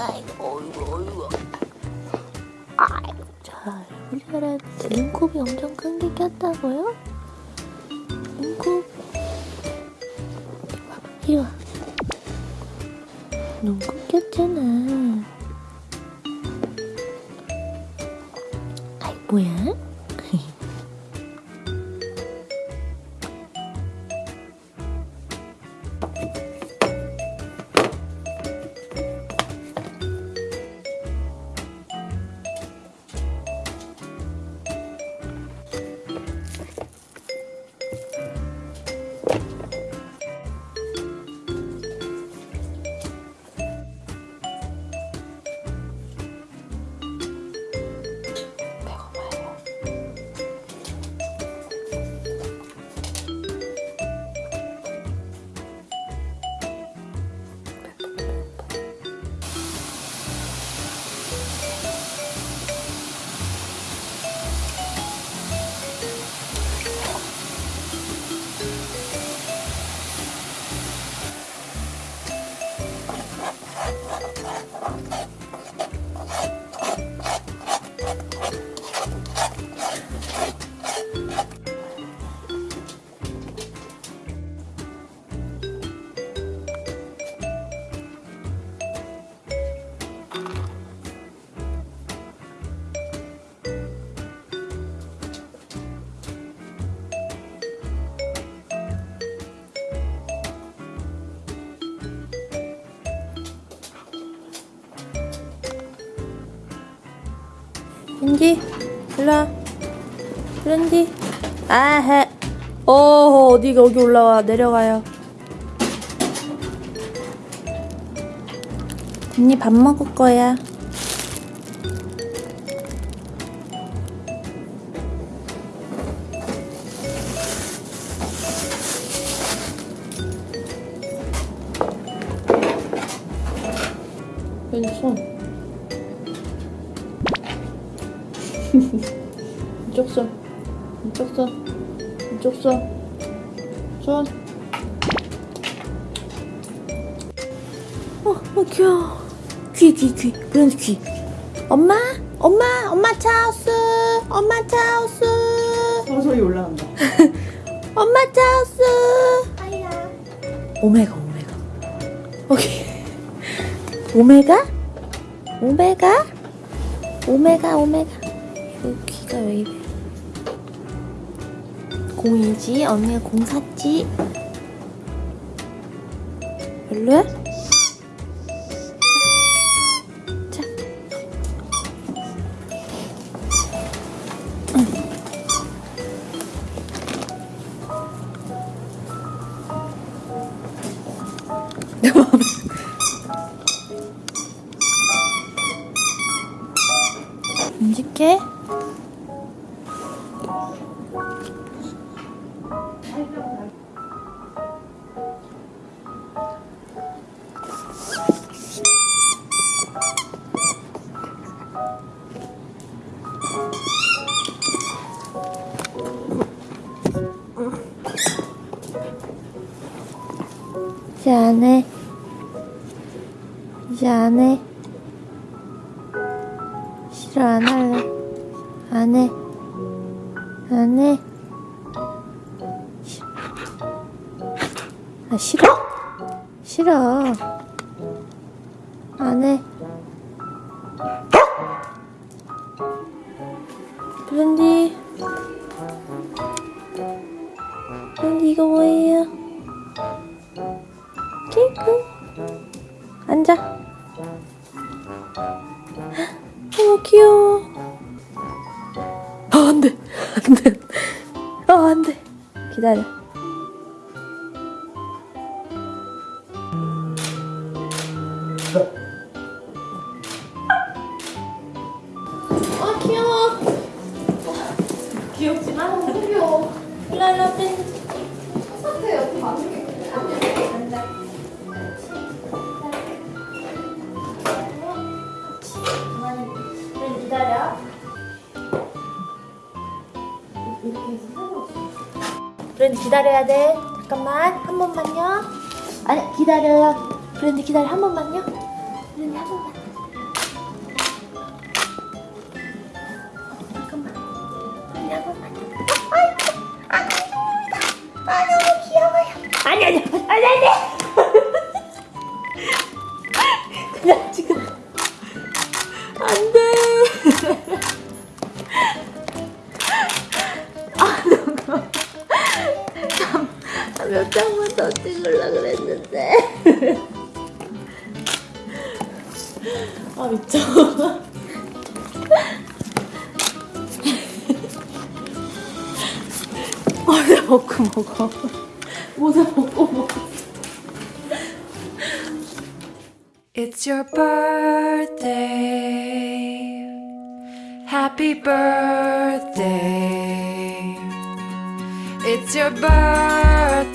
아이고 아이고 아이고 아이고 자 우리 사람 눈곱이 엄청 큰 게 꼈다고요? 눈곱 이리 와 눈곱 꼈잖아 아이 뭐야? 린디 일로와 린디. 아해 어 어디가 여기 올라와. 내려가요. 언니 밥 먹을 거야. 왼손 이쪽 손 이쪽 손 이쪽 손 손. 어, 어 귀여워. 귀, 귀, 귀. 브랜드 귀. 엄마, 엄마, 엄마 차우스, 엄마 차우스, 어, 소리 올라간다. 엄마 차우스. 오메가, 오메가. 오케이. 오메가? 오메가? 오메가, 오메가. 이 귀가 왜 이래? 공이지? 언니가 공 샀지? 별로야? 자. 내 마음에. 움직게. 이제 안 해. 이제 안 해. 싫어, 안 할래. 안 해. 안 해. 싫어. 아, 싫어? 싫어. 안 해. 브랜디. 앉아. 어, 귀여워. 아, 안 돼. 안 돼. 아, 안 돼. 기다려. 아, 귀여워. 귀엽지만 너무 귀여워. 일랄라 뺀. 이렇게 해서 상관없어. 브랜드 기다려야 돼. 잠깐만. 한 번만요. 아니, 기다려요. 브랜드 기다려. 한 번만요. 브랜드 한 번만. 잠깐만. 아니 한 번만 찍으려 그랬는데. 아 미쳐. 모자 벗고 먹어. 모자 벗고 먹어. It's your birthday. Happy birthday. It's your birthday.